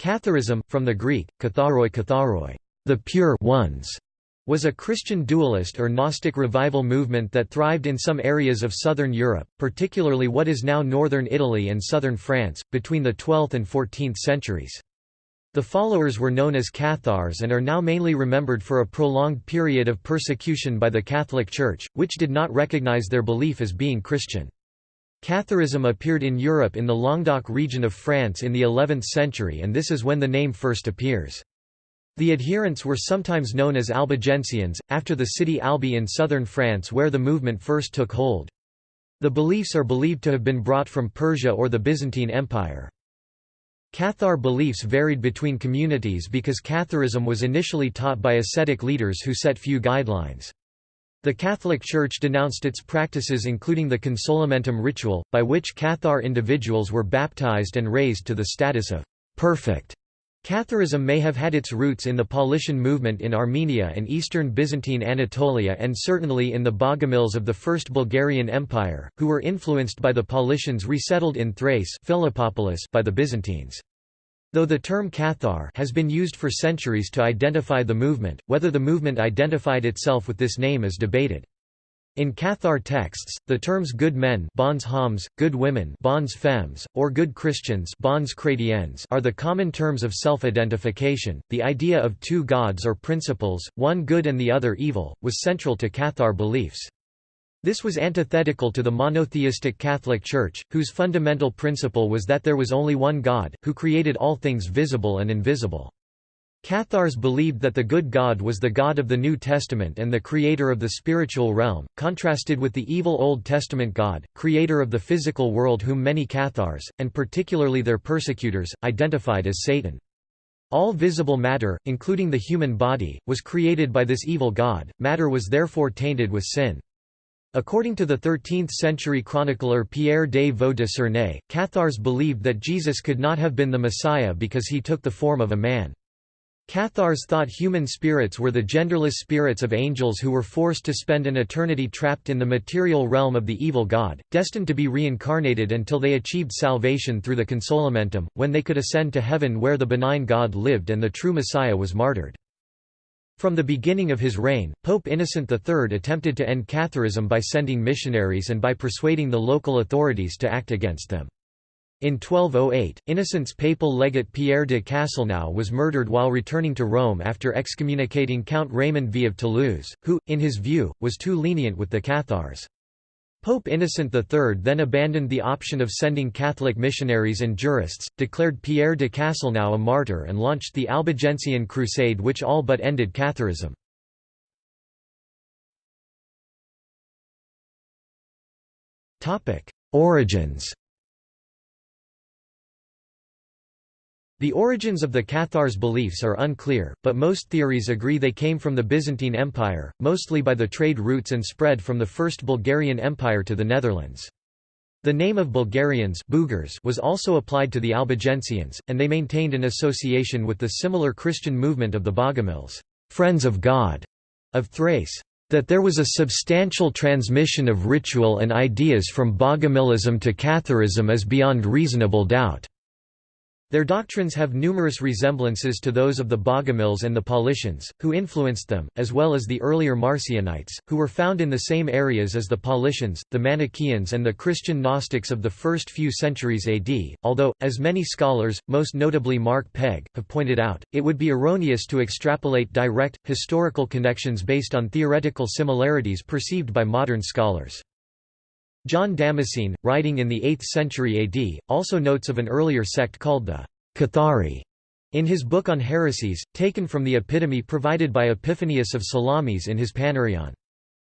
Catharism, from the Greek, katharoi katharoi, the pure ones, was a Christian dualist or Gnostic revival movement that thrived in some areas of southern Europe, particularly what is now northern Italy and southern France, between the 12th and 14th centuries. The followers were known as Cathars and are now mainly remembered for a prolonged period of persecution by the Catholic Church, which did not recognize their belief as being Christian. Catharism appeared in Europe in the Languedoc region of France in the 11th century and this is when the name first appears. The adherents were sometimes known as Albigensians, after the city Albi in southern France where the movement first took hold. The beliefs are believed to have been brought from Persia or the Byzantine Empire. Cathar beliefs varied between communities because Catharism was initially taught by ascetic leaders who set few guidelines. The Catholic Church denounced its practices including the consolamentum ritual, by which Cathar individuals were baptized and raised to the status of perfect. Catharism may have had its roots in the Paulician movement in Armenia and eastern Byzantine Anatolia and certainly in the Bogomils of the First Bulgarian Empire, who were influenced by the Paulicians resettled in Thrace by the Byzantines. Though the term Cathar has been used for centuries to identify the movement, whether the movement identified itself with this name is debated. In Cathar texts, the terms good men bons hommes, good women bons femmes, or good Christians bons chrétiens are the common terms of self-identification. The idea of two gods or principles, one good and the other evil, was central to Cathar beliefs. This was antithetical to the monotheistic Catholic Church, whose fundamental principle was that there was only one God, who created all things visible and invisible. Cathars believed that the good God was the God of the New Testament and the creator of the spiritual realm, contrasted with the evil Old Testament God, creator of the physical world whom many Cathars, and particularly their persecutors, identified as Satan. All visible matter, including the human body, was created by this evil God, matter was therefore tainted with sin. According to the 13th-century chronicler Pierre de Vaux de Cernay, Cathars believed that Jesus could not have been the Messiah because he took the form of a man. Cathars thought human spirits were the genderless spirits of angels who were forced to spend an eternity trapped in the material realm of the evil god, destined to be reincarnated until they achieved salvation through the consolamentum, when they could ascend to heaven where the benign God lived and the true Messiah was martyred. From the beginning of his reign, Pope Innocent III attempted to end Catharism by sending missionaries and by persuading the local authorities to act against them. In 1208, Innocent's papal legate Pierre de Castelnau was murdered while returning to Rome after excommunicating Count Raymond V of Toulouse, who, in his view, was too lenient with the Cathars. Pope Innocent III then abandoned the option of sending Catholic missionaries and jurists, declared Pierre de Castelnau a martyr and launched the Albigensian Crusade which all but ended Catharism. Origins The origins of the Cathars' beliefs are unclear, but most theories agree they came from the Byzantine Empire, mostly by the trade routes and spread from the First Bulgarian Empire to the Netherlands. The name of Bulgarians was also applied to the Albigensians, and they maintained an association with the similar Christian movement of the Bogomils Friends of God", of Thrace. That there was a substantial transmission of ritual and ideas from Bogomilism to Catharism is beyond reasonable doubt. Their doctrines have numerous resemblances to those of the Bogomils and the Paulicians, who influenced them, as well as the earlier Marcionites, who were found in the same areas as the Paulicians, the Manichaeans and the Christian Gnostics of the first few centuries AD, although, as many scholars, most notably Mark Pegg, have pointed out, it would be erroneous to extrapolate direct, historical connections based on theoretical similarities perceived by modern scholars. John Damascene, writing in the 8th century AD, also notes of an earlier sect called the Cathari in his book on heresies, taken from the epitome provided by Epiphanius of Salamis in his Panarion.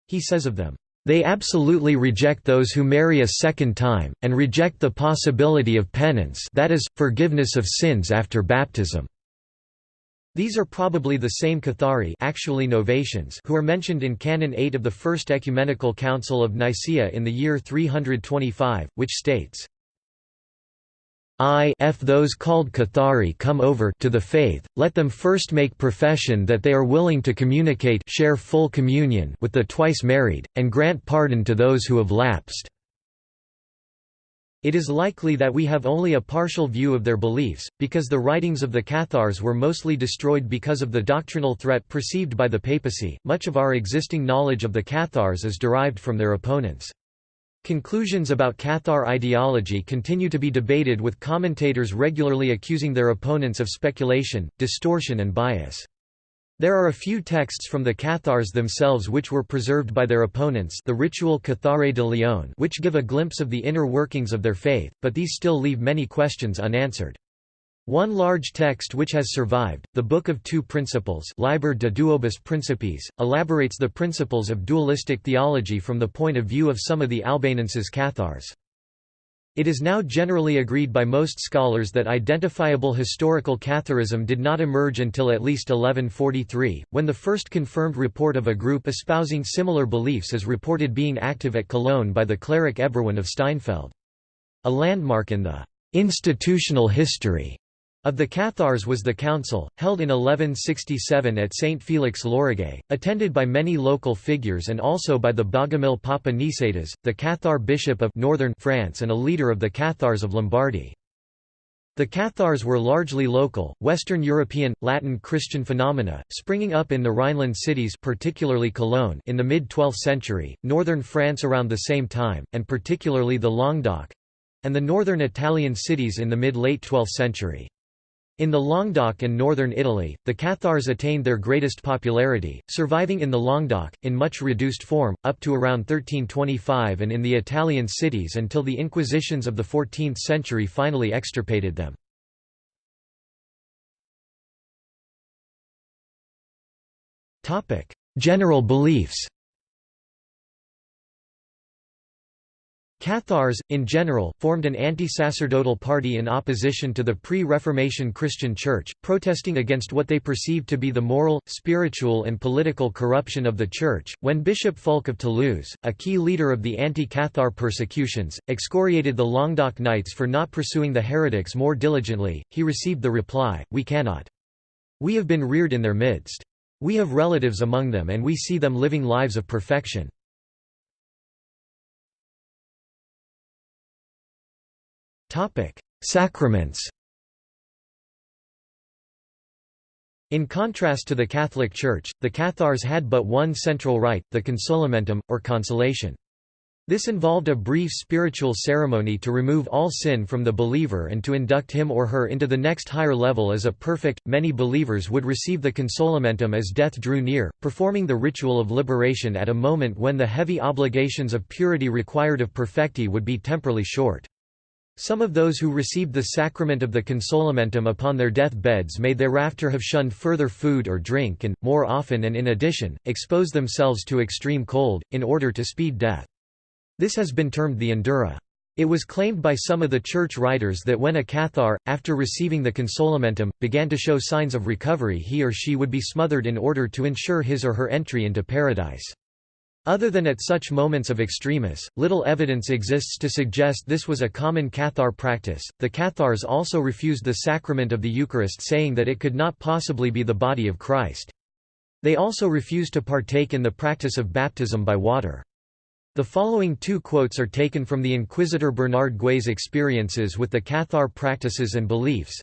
He says of them, "...they absolutely reject those who marry a second time, and reject the possibility of penance that is, forgiveness of sins after baptism." These are probably the same Cathari actually Novatians who are mentioned in Canon 8 of the First Ecumenical Council of Nicaea in the year 325, which states, if those called Cathari come over to the faith, let them first make profession that they are willing to communicate share full communion with the twice married, and grant pardon to those who have lapsed. It is likely that we have only a partial view of their beliefs, because the writings of the Cathars were mostly destroyed because of the doctrinal threat perceived by the papacy. Much of our existing knowledge of the Cathars is derived from their opponents. Conclusions about Cathar ideology continue to be debated with commentators regularly accusing their opponents of speculation, distortion and bias. There are a few texts from the Cathars themselves which were preserved by their opponents the ritual Cathare de Lyon which give a glimpse of the inner workings of their faith, but these still leave many questions unanswered. One large text which has survived, the Book of Two Principles Liber de Duobus Principes, elaborates the principles of dualistic theology from the point of view of some of the Albanenses Cathars. It is now generally agreed by most scholars that identifiable historical Catharism did not emerge until at least 1143, when the first confirmed report of a group espousing similar beliefs is reported being active at Cologne by the cleric Eberwin of Steinfeld. A landmark in the institutional history of the Cathars was the council, held in 1167 at St. Felix Lauragais, attended by many local figures and also by the Bogomil Papa Nicetas, the Cathar bishop of northern France and a leader of the Cathars of Lombardy. The Cathars were largely local, Western European, Latin Christian phenomena, springing up in the Rhineland cities particularly Cologne in the mid-12th century, northern France around the same time, and particularly the Languedoc—and the northern Italian cities in the mid-late 12th century. In the Languedoc and northern Italy, the Cathars attained their greatest popularity, surviving in the Languedoc, in much reduced form, up to around 1325 and in the Italian cities until the Inquisitions of the 14th century finally extirpated them. General beliefs Cathars, in general, formed an anti-sacerdotal party in opposition to the pre-Reformation Christian Church, protesting against what they perceived to be the moral, spiritual and political corruption of the Church. When Bishop Fulk of Toulouse, a key leader of the anti-Cathar persecutions, excoriated the Languedoc Knights for not pursuing the heretics more diligently, he received the reply, We cannot. We have been reared in their midst. We have relatives among them and we see them living lives of perfection. Sacraments In contrast to the Catholic Church, the Cathars had but one central rite, the consolamentum, or consolation. This involved a brief spiritual ceremony to remove all sin from the believer and to induct him or her into the next higher level as a perfect. Many believers would receive the consolamentum as death drew near, performing the ritual of liberation at a moment when the heavy obligations of purity required of perfecti would be temporally short. Some of those who received the sacrament of the consolamentum upon their death beds may thereafter have shunned further food or drink and, more often and in addition, expose themselves to extreme cold, in order to speed death. This has been termed the endura. It was claimed by some of the church writers that when a Cathar, after receiving the consolamentum, began to show signs of recovery he or she would be smothered in order to ensure his or her entry into paradise. Other than at such moments of extremis, little evidence exists to suggest this was a common Cathar practice. The Cathars also refused the sacrament of the Eucharist, saying that it could not possibly be the body of Christ. They also refused to partake in the practice of baptism by water. The following two quotes are taken from the Inquisitor Bernard Gui's experiences with the Cathar practices and beliefs.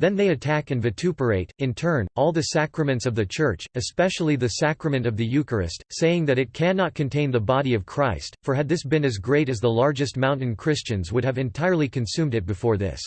Then they attack and vituperate, in turn, all the sacraments of the Church, especially the sacrament of the Eucharist, saying that it cannot contain the body of Christ, for had this been as great as the largest mountain Christians would have entirely consumed it before this.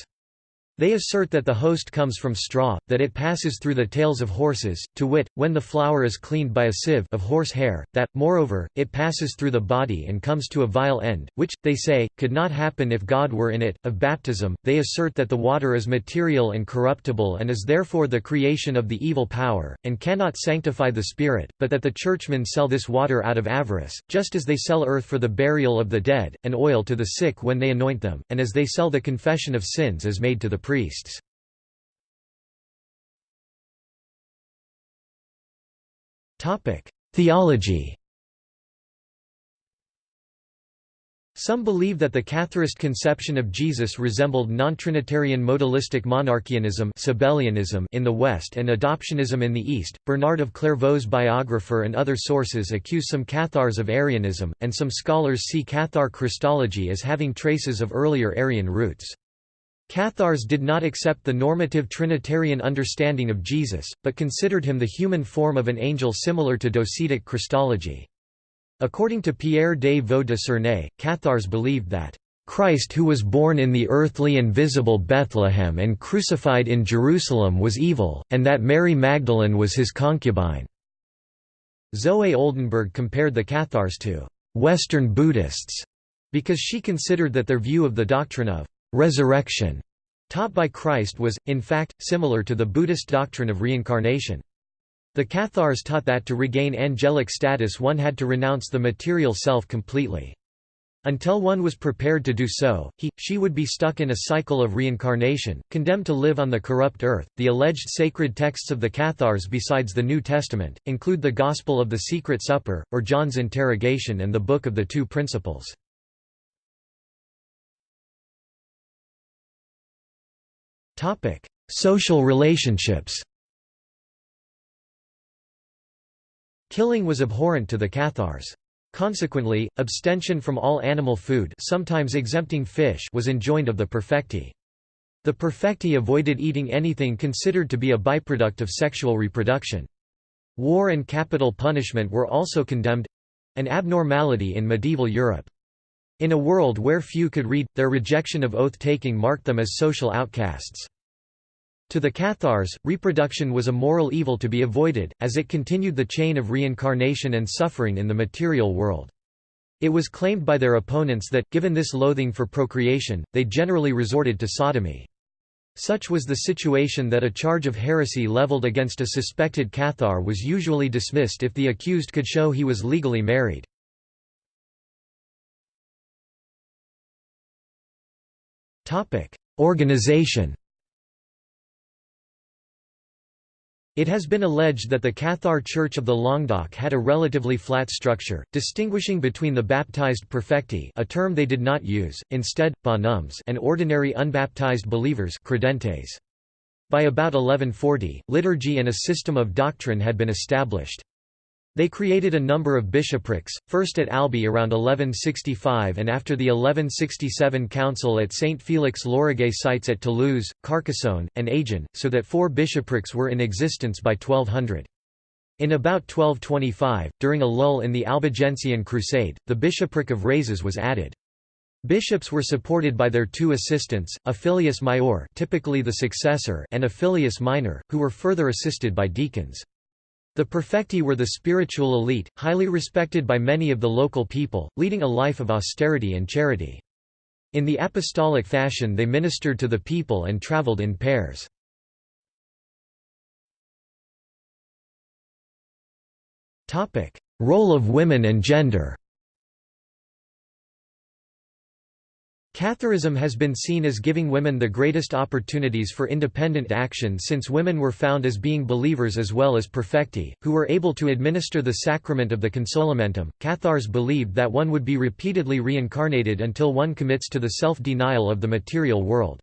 They assert that the host comes from straw, that it passes through the tails of horses, to wit, when the flour is cleaned by a sieve of horse hair, that, moreover, it passes through the body and comes to a vile end, which, they say, could not happen if God were in it. Of baptism, they assert that the water is material and corruptible and is therefore the creation of the evil power, and cannot sanctify the spirit, but that the churchmen sell this water out of avarice, just as they sell earth for the burial of the dead, and oil to the sick when they anoint them, and as they sell the confession of sins as made to the priests. Theology Some believe that the Catharist conception of Jesus resembled non-Trinitarian modalistic monarchianism in the West and adoptionism in the East. Bernard of Clairvaux's biographer and other sources accuse some Cathars of Arianism, and some scholars see Cathar Christology as having traces of earlier Arian roots. Cathars did not accept the normative Trinitarian understanding of Jesus, but considered him the human form of an angel similar to Docetic Christology. According to Pierre de Vaux de Cernay, Cathars believed that, "...Christ who was born in the earthly and visible Bethlehem and crucified in Jerusalem was evil, and that Mary Magdalene was his concubine." Zoe Oldenburg compared the Cathars to «Western Buddhists» because she considered that their view of the doctrine of «resurrection» taught by Christ was, in fact, similar to the Buddhist doctrine of reincarnation. The Cathars taught that to regain angelic status one had to renounce the material self completely. Until one was prepared to do so, he, she would be stuck in a cycle of reincarnation, condemned to live on the corrupt earth. The alleged sacred texts of the Cathars besides the New Testament, include the Gospel of the Secret Supper, or John's Interrogation and the Book of the Two Principles. Social relationships Killing was abhorrent to the Cathars. Consequently, abstention from all animal food sometimes exempting fish was enjoined of the perfecti. The perfecti avoided eating anything considered to be a byproduct of sexual reproduction. War and capital punishment were also condemned—an abnormality in medieval Europe. In a world where few could read, their rejection of oath-taking marked them as social outcasts. To the Cathars, reproduction was a moral evil to be avoided, as it continued the chain of reincarnation and suffering in the material world. It was claimed by their opponents that, given this loathing for procreation, they generally resorted to sodomy. Such was the situation that a charge of heresy leveled against a suspected Cathar was usually dismissed if the accused could show he was legally married. Organization It has been alleged that the Cathar Church of the Languedoc had a relatively flat structure, distinguishing between the baptized perfecti a term they did not use, instead, bonhommes and ordinary unbaptized believers credentes. By about 1140, liturgy and a system of doctrine had been established. They created a number of bishoprics, first at Albi around 1165 and after the 1167 council at St. Felix Lauragais sites at Toulouse, Carcassonne, and Agen, so that four bishoprics were in existence by 1200. In about 1225, during a lull in the Albigensian Crusade, the bishopric of Razes was added. Bishops were supported by their two assistants, a filius maior typically the successor and a filius minor, who were further assisted by deacons. The perfecti were the spiritual elite, highly respected by many of the local people, leading a life of austerity and charity. In the apostolic fashion they ministered to the people and traveled in pairs. Role of women and gender Catharism has been seen as giving women the greatest opportunities for independent action since women were found as being believers as well as perfecti, who were able to administer the sacrament of the consolamentum. Cathars believed that one would be repeatedly reincarnated until one commits to the self-denial of the material world.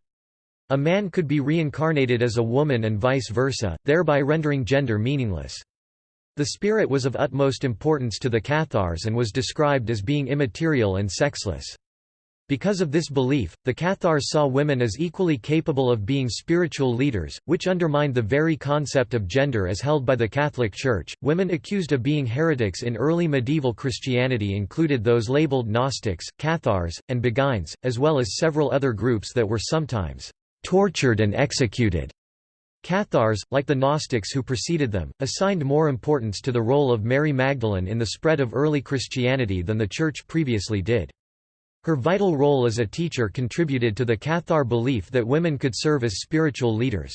A man could be reincarnated as a woman and vice versa, thereby rendering gender meaningless. The spirit was of utmost importance to the Cathars and was described as being immaterial and sexless. Because of this belief, the Cathars saw women as equally capable of being spiritual leaders, which undermined the very concept of gender as held by the Catholic Church. Women accused of being heretics in early medieval Christianity included those labeled Gnostics, Cathars, and Beguines, as well as several other groups that were sometimes tortured and executed. Cathars, like the Gnostics who preceded them, assigned more importance to the role of Mary Magdalene in the spread of early Christianity than the Church previously did. Her vital role as a teacher contributed to the Cathar belief that women could serve as spiritual leaders.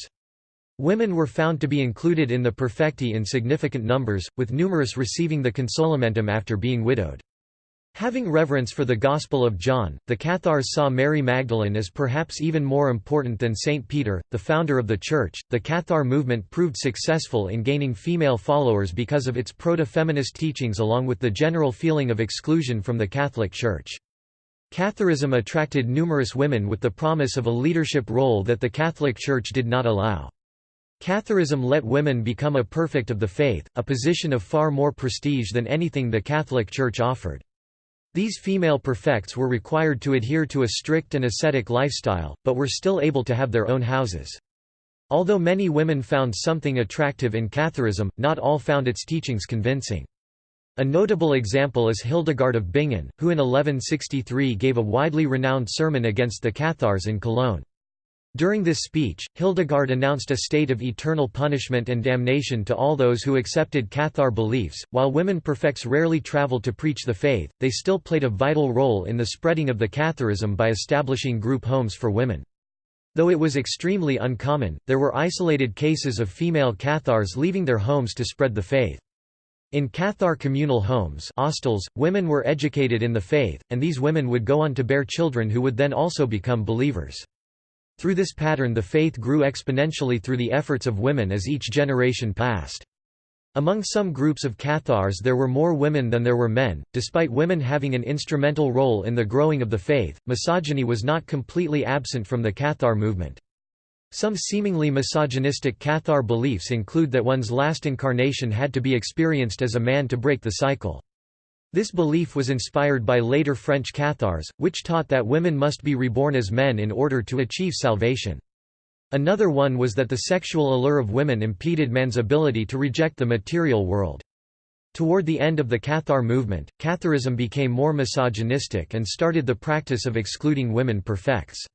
Women were found to be included in the perfecti in significant numbers, with numerous receiving the consolamentum after being widowed. Having reverence for the Gospel of John, the Cathars saw Mary Magdalene as perhaps even more important than Saint Peter, the founder of the Church. The Cathar movement proved successful in gaining female followers because of its proto feminist teachings along with the general feeling of exclusion from the Catholic Church. Catharism attracted numerous women with the promise of a leadership role that the Catholic Church did not allow. Catharism let women become a perfect of the faith, a position of far more prestige than anything the Catholic Church offered. These female perfects were required to adhere to a strict and ascetic lifestyle, but were still able to have their own houses. Although many women found something attractive in Catharism, not all found its teachings convincing. A notable example is Hildegard of Bingen, who in 1163 gave a widely renowned sermon against the Cathars in Cologne. During this speech, Hildegard announced a state of eternal punishment and damnation to all those who accepted Cathar beliefs. While women perfects rarely traveled to preach the faith, they still played a vital role in the spreading of the Catharism by establishing group homes for women. Though it was extremely uncommon, there were isolated cases of female Cathars leaving their homes to spread the faith. In Cathar communal homes ostels, women were educated in the faith, and these women would go on to bear children who would then also become believers. Through this pattern the faith grew exponentially through the efforts of women as each generation passed. Among some groups of Cathars there were more women than there were men. Despite women having an instrumental role in the growing of the faith, misogyny was not completely absent from the Cathar movement. Some seemingly misogynistic Cathar beliefs include that one's last incarnation had to be experienced as a man to break the cycle. This belief was inspired by later French Cathars, which taught that women must be reborn as men in order to achieve salvation. Another one was that the sexual allure of women impeded man's ability to reject the material world. Toward the end of the Cathar movement, Catharism became more misogynistic and started the practice of excluding women perfects.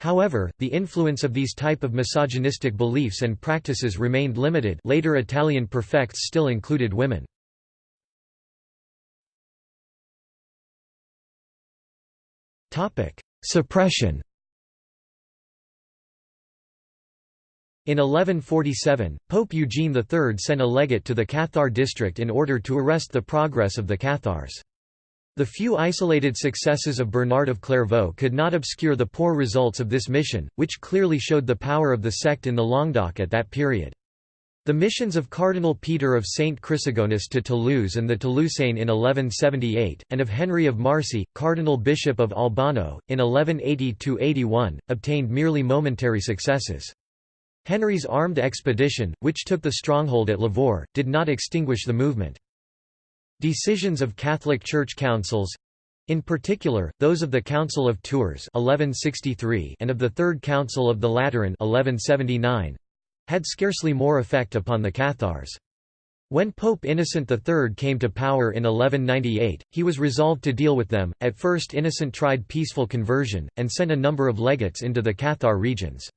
However, the influence of these type of misogynistic beliefs and practices remained limited later Italian perfects still included women. Suppression In 1147, Pope Eugene III sent a legate to the Cathar district in order to arrest the progress of the Cathars. The few isolated successes of Bernard of Clairvaux could not obscure the poor results of this mission, which clearly showed the power of the sect in the Languedoc at that period. The missions of Cardinal Peter of Saint Chrysogonus to Toulouse and the Toulousain in 1178, and of Henry of Marcy, Cardinal Bishop of Albano, in 1180–81, obtained merely momentary successes. Henry's armed expedition, which took the stronghold at Lavaur, did not extinguish the movement. Decisions of Catholic Church councils in particular, those of the Council of Tours 1163 and of the Third Council of the Lateran 1179, had scarcely more effect upon the Cathars. When Pope Innocent III came to power in 1198, he was resolved to deal with them. At first, Innocent tried peaceful conversion, and sent a number of legates into the Cathar regions.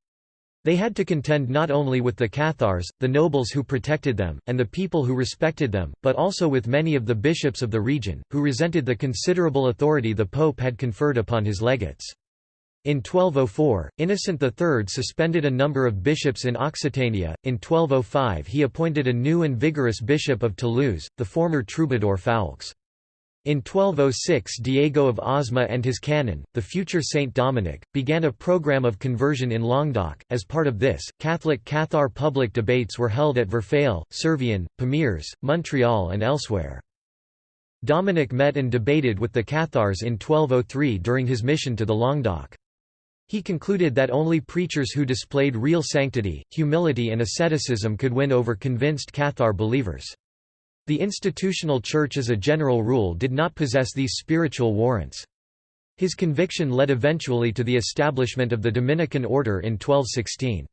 They had to contend not only with the Cathars, the nobles who protected them, and the people who respected them, but also with many of the bishops of the region, who resented the considerable authority the Pope had conferred upon his legates. In 1204, Innocent III suspended a number of bishops in Occitania. In 1205, he appointed a new and vigorous bishop of Toulouse, the former troubadour Foulques. In 1206 Diego of Osma and his canon, the future Saint Dominic, began a program of conversion in Languedoc. As part of this, Catholic Cathar public debates were held at Verfail, Servian, Pamiers, Montreal and elsewhere. Dominic met and debated with the Cathars in 1203 during his mission to the Languedoc. He concluded that only preachers who displayed real sanctity, humility and asceticism could win over convinced Cathar believers. The institutional church as a general rule did not possess these spiritual warrants. His conviction led eventually to the establishment of the Dominican order in 1216.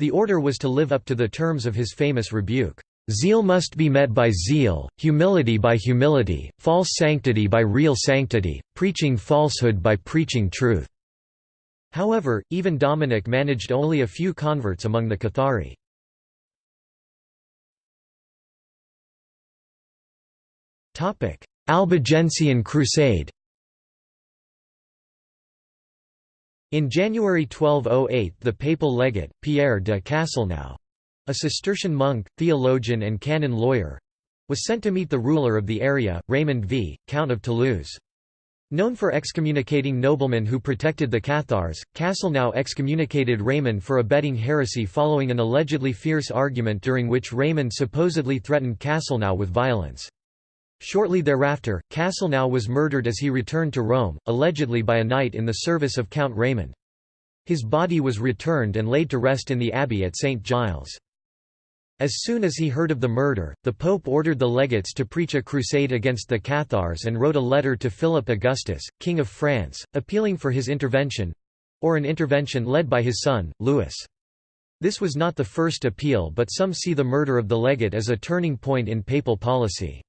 The order was to live up to the terms of his famous rebuke. Zeal must be met by zeal, humility by humility, false sanctity by real sanctity, preaching falsehood by preaching truth. However, even Dominic managed only a few converts among the Cathari. Albigensian Crusade In January 1208 the papal legate, Pierre de Castelnau, a Cistercian monk, theologian and canon lawyer, was sent to meet the ruler of the area, Raymond V, Count of Toulouse. Known for excommunicating noblemen who protected the Cathars, Castelnau excommunicated Raymond for abetting heresy following an allegedly fierce argument during which Raymond supposedly threatened Castelnau with violence. Shortly thereafter, Castelnau was murdered as he returned to Rome, allegedly by a knight in the service of Count Raymond. His body was returned and laid to rest in the abbey at St. Giles. As soon as he heard of the murder, the Pope ordered the legates to preach a crusade against the Cathars and wrote a letter to Philip Augustus, King of France, appealing for his intervention—or an intervention led by his son, Louis. This was not the first appeal but some see the murder of the legate as a turning point in papal policy.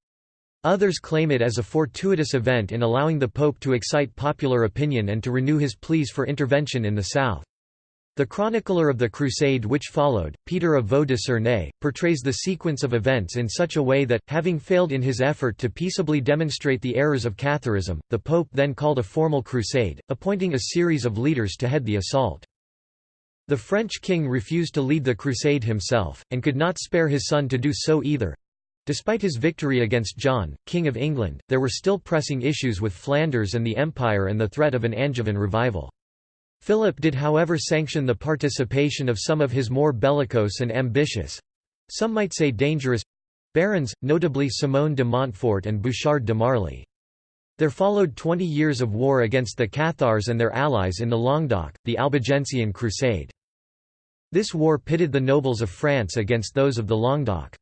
Others claim it as a fortuitous event in allowing the Pope to excite popular opinion and to renew his pleas for intervention in the south. The chronicler of the crusade which followed, Peter of Vaux de Cernay, portrays the sequence of events in such a way that, having failed in his effort to peaceably demonstrate the errors of Catharism, the Pope then called a formal crusade, appointing a series of leaders to head the assault. The French king refused to lead the crusade himself, and could not spare his son to do so either. Despite his victory against John, King of England, there were still pressing issues with Flanders and the Empire and the threat of an Angevin revival. Philip did however sanction the participation of some of his more bellicose and ambitious—some might say dangerous—barons, notably Simon de Montfort and Bouchard de Marly. There followed twenty years of war against the Cathars and their allies in the Languedoc, the Albigensian Crusade. This war pitted the nobles of France against those of the Languedoc.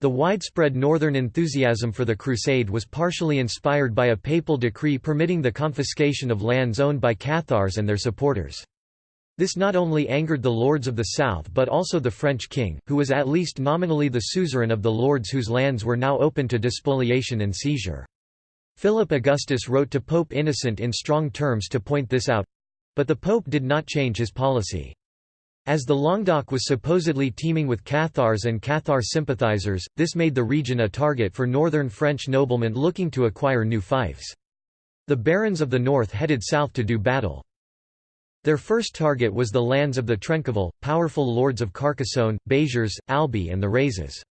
The widespread northern enthusiasm for the crusade was partially inspired by a papal decree permitting the confiscation of lands owned by Cathars and their supporters. This not only angered the lords of the south but also the French king, who was at least nominally the suzerain of the lords whose lands were now open to despoliation and seizure. Philip Augustus wrote to Pope Innocent in strong terms to point this out—but the pope did not change his policy. As the Languedoc was supposedly teeming with Cathars and Cathar sympathizers, this made the region a target for northern French noblemen looking to acquire new fiefs. The barons of the north headed south to do battle. Their first target was the lands of the Trencavel, powerful lords of Carcassonne, Béziers, Albi and the Razes.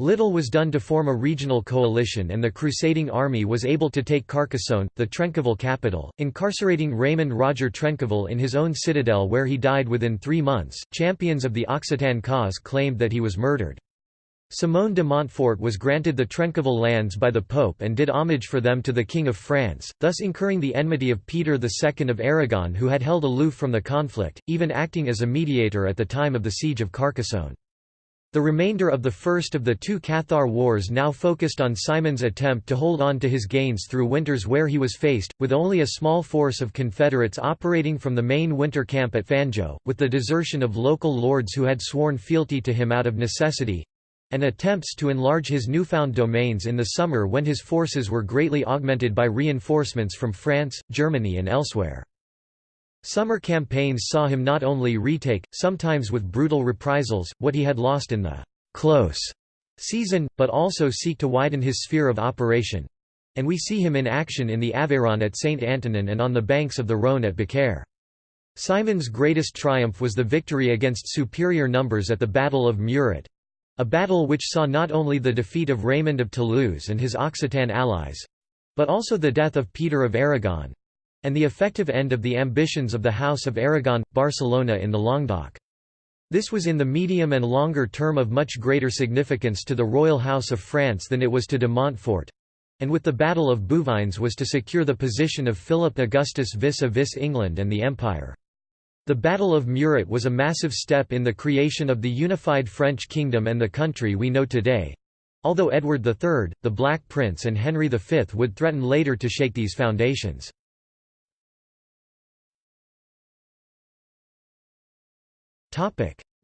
Little was done to form a regional coalition and the crusading army was able to take Carcassonne, the Trencavel capital, incarcerating Raymond Roger Trencavel in his own citadel where he died within three months. Champions of the Occitan cause claimed that he was murdered. Simon de Montfort was granted the Trencavel lands by the Pope and did homage for them to the King of France, thus incurring the enmity of Peter II of Aragon who had held aloof from the conflict, even acting as a mediator at the time of the siege of Carcassonne. The remainder of the first of the two Cathar wars now focused on Simon's attempt to hold on to his gains through winters where he was faced, with only a small force of Confederates operating from the main winter camp at Fanjeaux, with the desertion of local lords who had sworn fealty to him out of necessity—and attempts to enlarge his newfound domains in the summer when his forces were greatly augmented by reinforcements from France, Germany and elsewhere. Summer campaigns saw him not only retake, sometimes with brutal reprisals, what he had lost in the «close» season, but also seek to widen his sphere of operation. And we see him in action in the Aveyron at Saint Antonin and on the banks of the Rhône at Beaucaire. Simon's greatest triumph was the victory against superior numbers at the Battle of Muret, a battle which saw not only the defeat of Raymond of Toulouse and his Occitan allies—but also the death of Peter of Aragon, and the effective end of the ambitions of the House of Aragon, Barcelona in the Languedoc. This was in the medium and longer term of much greater significance to the royal house of France than it was to de Montfort, and with the Battle of Bouvines was to secure the position of Philip Augustus vis-a-vis -vis England and the Empire. The Battle of Muret was a massive step in the creation of the unified French kingdom and the country we know today. Although Edward III, the Black Prince and Henry V would threaten later to shake these foundations.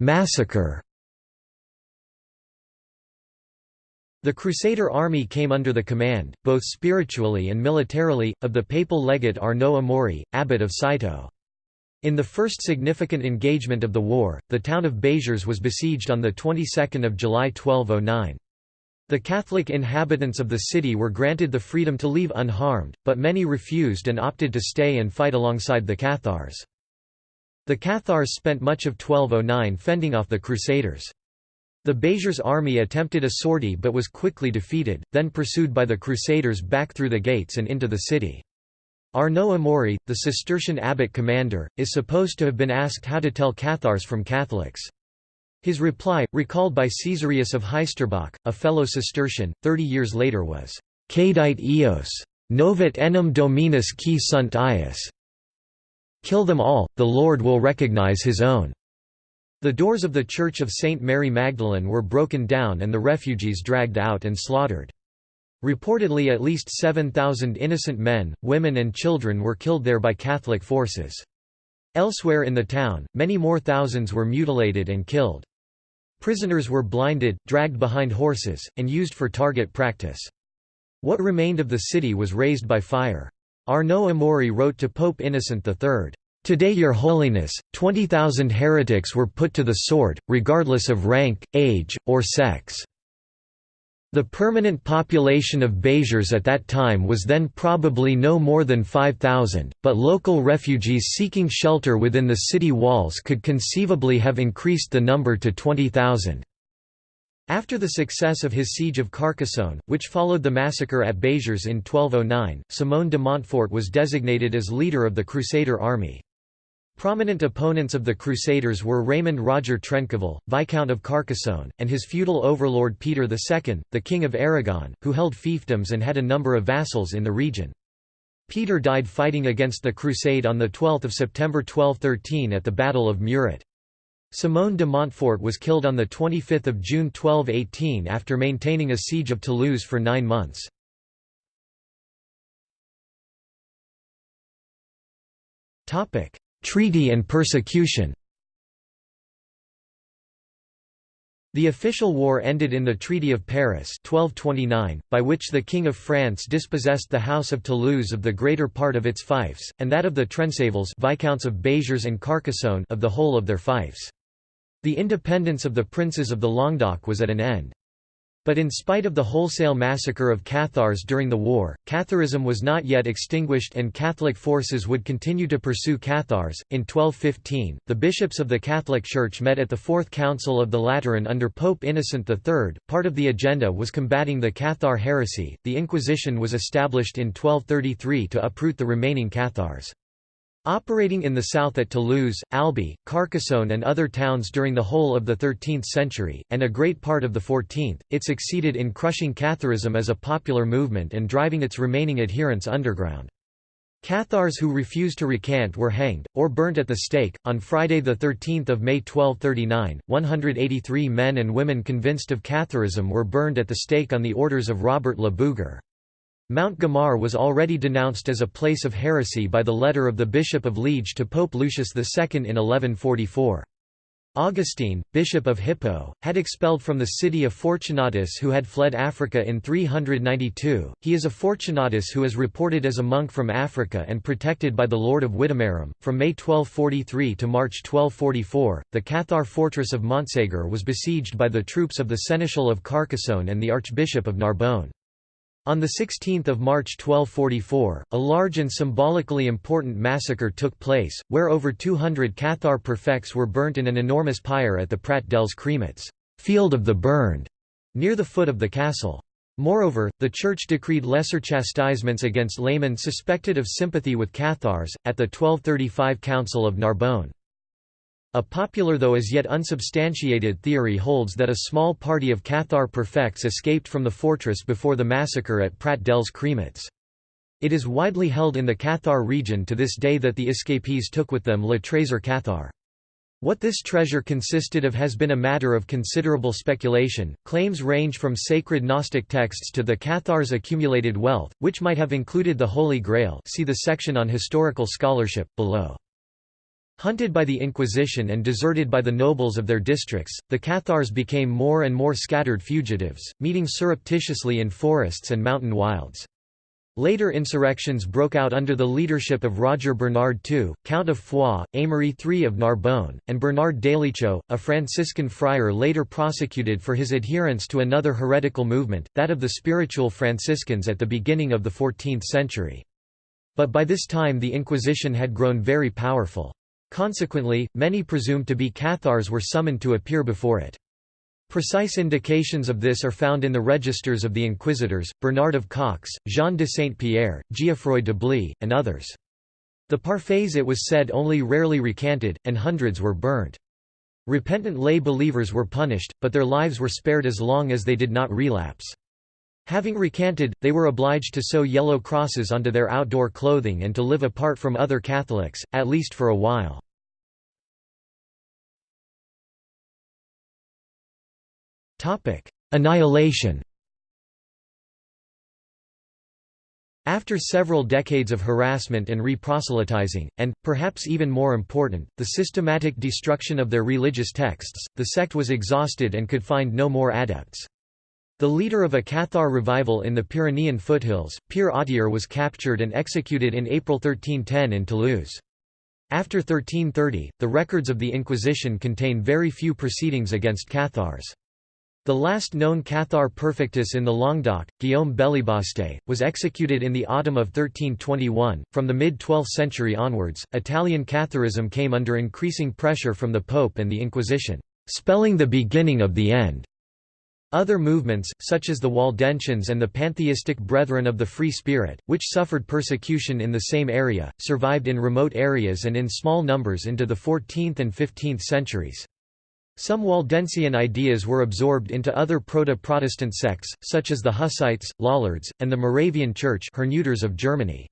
Massacre The Crusader army came under the command, both spiritually and militarily, of the papal legate Arnaud Amaury, abbot of Citeaux. In the first significant engagement of the war, the town of Béziers was besieged on the 22nd of July 1209. The Catholic inhabitants of the city were granted the freedom to leave unharmed, but many refused and opted to stay and fight alongside the Cathars. The Cathars spent much of 1209 fending off the Crusaders. The Béziers army attempted a sortie but was quickly defeated, then pursued by the Crusaders back through the gates and into the city. Arnaud Amaury, the Cistercian abbot commander, is supposed to have been asked how to tell Cathars from Catholics. His reply, recalled by Caesarius of Heisterbach, a fellow Cistercian, thirty years later was, Caedite eos. Novit enim dominus qui sunt ius. Kill them all, the Lord will recognize his own. The doors of the Church of St. Mary Magdalene were broken down and the refugees dragged out and slaughtered. Reportedly at least 7,000 innocent men, women and children were killed there by Catholic forces. Elsewhere in the town, many more thousands were mutilated and killed. Prisoners were blinded, dragged behind horses, and used for target practice. What remained of the city was razed by fire. Arnaud Amaury wrote to Pope Innocent III, Today your holiness, 20,000 heretics were put to the sword, regardless of rank, age, or sex. The permanent population of Béziers at that time was then probably no more than 5,000, but local refugees seeking shelter within the city walls could conceivably have increased the number to 20,000. After the success of his siege of Carcassonne, which followed the massacre at Béziers in 1209, Simon de Montfort was designated as leader of the Crusader army. Prominent opponents of the Crusaders were Raymond Roger Trencavel, Viscount of Carcassonne, and his feudal overlord Peter II, the King of Aragon, who held fiefdoms and had a number of vassals in the region. Peter died fighting against the Crusade on 12 September 1213 at the Battle of Muret. Simon de Montfort was killed on 25 June 1218 after maintaining a siege of Toulouse for nine months. Treaty and persecution The official war ended in the Treaty of Paris 1229, by which the King of France dispossessed the House of Toulouse of the greater part of its fiefs, and that of the Trencavels Viscounts of Béziers and Carcassonne of the whole of their fiefs. The independence of the princes of the Languedoc was at an end. But in spite of the wholesale massacre of Cathars during the war, Catharism was not yet extinguished and Catholic forces would continue to pursue Cathars. In 1215, the bishops of the Catholic Church met at the Fourth Council of the Lateran under Pope Innocent III. Part of the agenda was combating the Cathar heresy. The Inquisition was established in 1233 to uproot the remaining Cathars. Operating in the south at Toulouse, Albi, Carcassonne and other towns during the whole of the 13th century, and a great part of the 14th, it succeeded in crushing Catharism as a popular movement and driving its remaining adherents underground. Cathars who refused to recant were hanged, or burnt at the stake. On Friday, 13 May 1239, 183 men and women convinced of Catharism were burned at the stake on the orders of Robert Le Bougre. Mount Guimar was already denounced as a place of heresy by the letter of the Bishop of Liege to Pope Lucius II in 1144. Augustine, Bishop of Hippo, had expelled from the city a Fortunatus who had fled Africa in 392. He is a Fortunatus who is reported as a monk from Africa and protected by the Lord of Widemarum. From May 1243 to March 1244, the Cathar fortress of Montségur was besieged by the troops of the Seneschal of Carcassonne and the Archbishop of Narbonne. On 16 March 1244, a large and symbolically important massacre took place, where over 200 Cathar perfects were burnt in an enormous pyre at the Prat dels Cremats field of the burned", near the foot of the castle. Moreover, the Church decreed lesser chastisements against laymen suspected of sympathy with Cathars, at the 1235 Council of Narbonne. A popular though as yet unsubstantiated theory holds that a small party of Cathar perfects escaped from the fortress before the massacre at Prat dels Cremats. It is widely held in the Cathar region to this day that the escapees took with them Le Trésor Cathar. What this treasure consisted of has been a matter of considerable speculation. Claims range from sacred Gnostic texts to the Cathars' accumulated wealth, which might have included the Holy Grail. See the section on historical scholarship below. Hunted by the Inquisition and deserted by the nobles of their districts, the Cathars became more and more scattered fugitives, meeting surreptitiously in forests and mountain wilds. Later insurrections broke out under the leadership of Roger Bernard II, Count of Foix, Aymery III of Narbonne, and Bernard Délicieux, a Franciscan friar later prosecuted for his adherence to another heretical movement, that of the spiritual Franciscans at the beginning of the 14th century. But by this time the Inquisition had grown very powerful. Consequently, many presumed to be Cathars were summoned to appear before it. Precise indications of this are found in the registers of the inquisitors, Bernard of Caux, Jean de Saint-Pierre, Geoffroy d'Ablis, and others. The parfaits it was said only rarely recanted, and hundreds were burnt. Repentant lay believers were punished, but their lives were spared as long as they did not relapse. Having recanted, they were obliged to sew yellow crosses onto their outdoor clothing and to live apart from other Catholics, at least for a while. Annihilation After several decades of harassment and reproselytizing, and, perhaps even more important, the systematic destruction of their religious texts, the sect was exhausted and could find no more adepts. The leader of a Cathar revival in the Pyrenean foothills, Pere Autier was captured and executed in April 1310 in Toulouse. After 1330, the records of the Inquisition contain very few proceedings against Cathars. The last known Cathar perfectus in the Languedoc, Guillaume Bélibaste, was executed in the autumn of 1321. From the mid 12th century onwards, Italian Catharism came under increasing pressure from the Pope and the Inquisition, spelling the beginning of the end. Other movements, such as the Waldensians and the pantheistic Brethren of the Free Spirit, which suffered persecution in the same area, survived in remote areas and in small numbers into the 14th and 15th centuries. Some Waldensian ideas were absorbed into other proto-Protestant sects, such as the Hussites, Lollards, and the Moravian Church of Germany.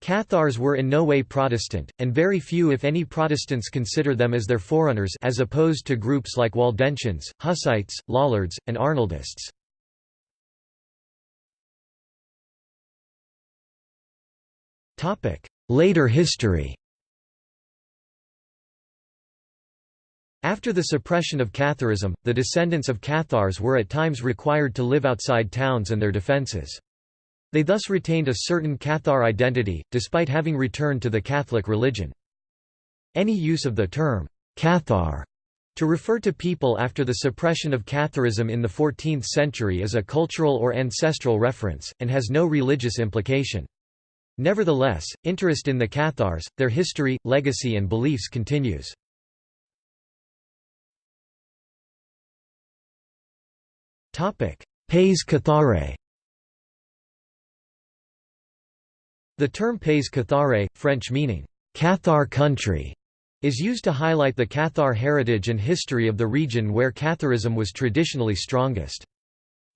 Cathars were in no way Protestant, and very few if any Protestants consider them as their forerunners as opposed to groups like Waldensians, Hussites, Lollards, and Arnoldists. Later history After the suppression of Catharism, the descendants of Cathars were at times required to live outside towns and their defences. They thus retained a certain Cathar identity, despite having returned to the Catholic religion. Any use of the term, Cathar, to refer to people after the suppression of Catharism in the 14th century is a cultural or ancestral reference, and has no religious implication. Nevertheless, interest in the Cathars, their history, legacy and beliefs continues. Pays Cathare The term Pays Cathare, French meaning, Cathar country, is used to highlight the Cathar heritage and history of the region where Catharism was traditionally strongest.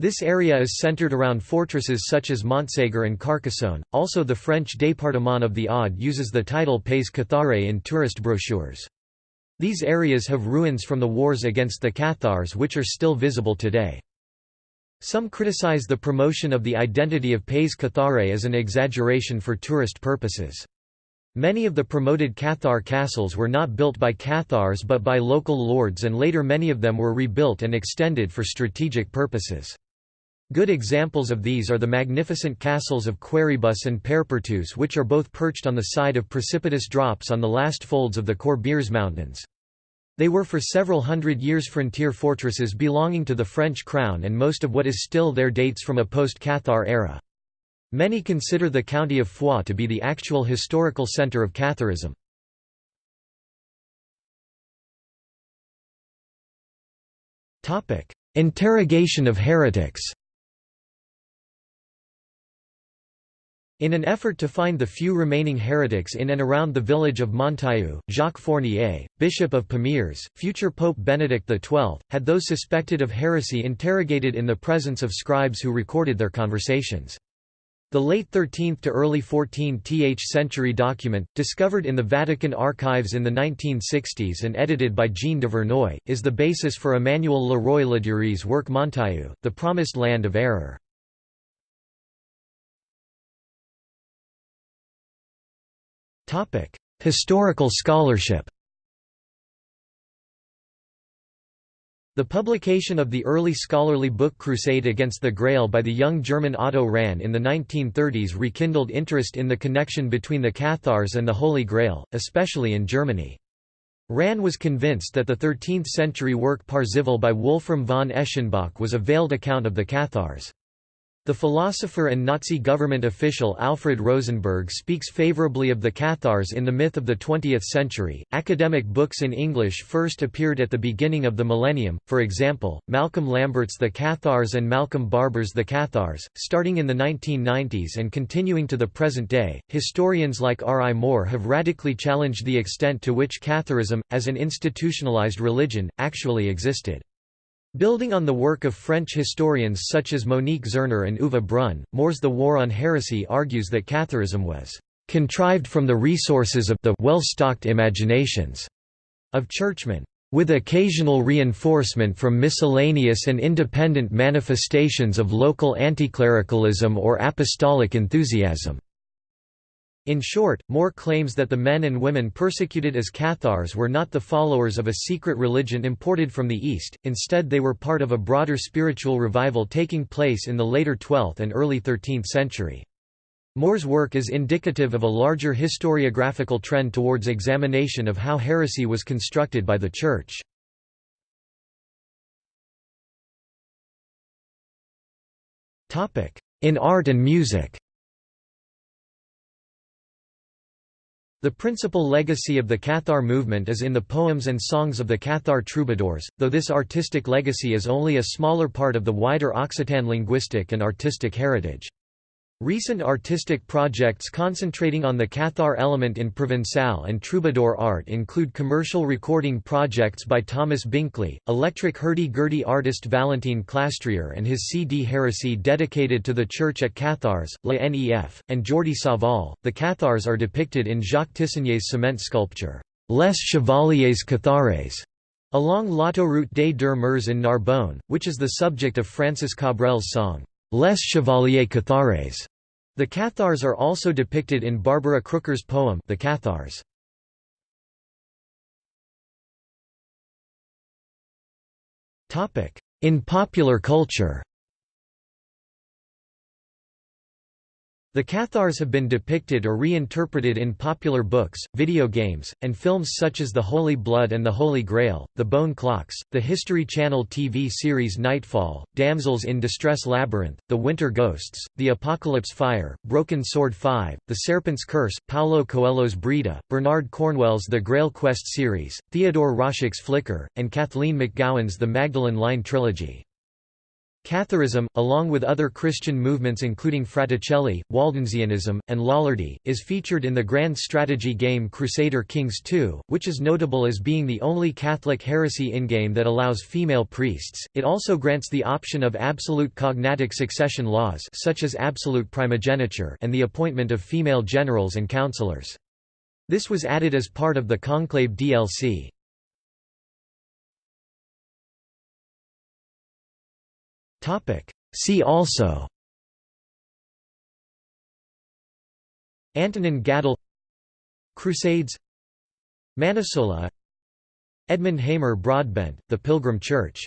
This area is centered around fortresses such as Montségur and Carcassonne. Also, the French département of the Aude uses the title Pays Cathare in tourist brochures. These areas have ruins from the wars against the Cathars which are still visible today. Some criticize the promotion of the identity of Pays Cathare as an exaggeration for tourist purposes. Many of the promoted Cathar castles were not built by Cathars but by local lords and later many of them were rebuilt and extended for strategic purposes. Good examples of these are the magnificent castles of Quéribus and Peyrepertuse which are both perched on the side of precipitous drops on the last folds of the Corbières Mountains. They were for several hundred years frontier fortresses belonging to the French crown and most of what is still there dates from a post-Cathar era. Many consider the county of Foix to be the actual historical centre of Catharism. Interrogation of heretics In an effort to find the few remaining heretics in and around the village of Montaillou, Jacques Fournier, Bishop of Pamiers, future Pope Benedict XII, had those suspected of heresy interrogated in the presence of scribes who recorded their conversations. The late 13th to early 14th century document, discovered in the Vatican archives in the 1960s and edited by Jean Duvernoy, is the basis for Emmanuel Le Roy Ladurie's work Montaillou, The Promised Land of Error. Historical scholarship The publication of the early scholarly book Crusade Against the Grail by the young German Otto Rahn in the 1930s rekindled interest in the connection between the Cathars and the Holy Grail, especially in Germany. Rahn was convinced that the 13th-century work Parzival by Wolfram von Eschenbach was a veiled account of the Cathars. The philosopher and Nazi government official Alfred Rosenberg speaks favorably of the Cathars in the myth of the 20th century. Academic books in English first appeared at the beginning of the millennium, for example, Malcolm Lambert's The Cathars and Malcolm Barber's The Cathars, starting in the 1990s and continuing to the present day. Historians like R. I. Moore have radically challenged the extent to which Catharism, as an institutionalized religion, actually existed. Building on the work of French historians such as Monique Zerner and Uwe Brunn, Moore's The War on Heresy argues that Catharism was "...contrived from the resources of the well-stocked imaginations." of churchmen, with occasional reinforcement from miscellaneous and independent manifestations of local anticlericalism or apostolic enthusiasm. In short, Moore claims that the men and women persecuted as Cathars were not the followers of a secret religion imported from the East, instead they were part of a broader spiritual revival taking place in the later 12th and early 13th century. Moore's work is indicative of a larger historiographical trend towards examination of how heresy was constructed by the Church. In art and music The principal legacy of the Cathar movement is in the poems and songs of the Cathar troubadours, though this artistic legacy is only a smaller part of the wider Occitan linguistic and artistic heritage. Recent artistic projects concentrating on the Cathar element in Provençal and troubadour art include commercial recording projects by Thomas Binkley, electric hurdy-gurdy artist Valentin Clastrier and his CD Heresy dedicated to the church at Cathars, La Nef, and Jordi Savall. The Cathars are depicted in Jacques Tissinier's cement sculpture, Les Chevaliers Cathares, along l'autoroute des deux Mers in Narbonne, which is the subject of Francis Cabrel's song, Les Chevaliers Cathares. The Cathars are also depicted in Barbara Crooker's poem The Cathars. In popular culture The Cathars have been depicted or reinterpreted in popular books, video games, and films such as The Holy Blood and the Holy Grail, The Bone Clocks, the History Channel TV series Nightfall, Damsels in Distress Labyrinth, The Winter Ghosts, The Apocalypse Fire, Broken Sword 5, The Serpent's Curse, Paulo Coelho's Brida, Bernard Cornwell's The Grail Quest series, Theodore Roszak's Flicker, and Kathleen McGowan's The Magdalen Line trilogy. Catharism, along with other Christian movements including Fraticelli, Waldensianism, and Lollardy, is featured in the grand strategy game Crusader Kings II, which is notable as being the only Catholic heresy in-game that allows female priests. It also grants the option of absolute cognatic succession laws such as absolute primogeniture and the appointment of female generals and counselors. This was added as part of the Conclave DLC. See also Antonin Gadal Crusades Manisola Edmund Hamer Broadbent, The Pilgrim Church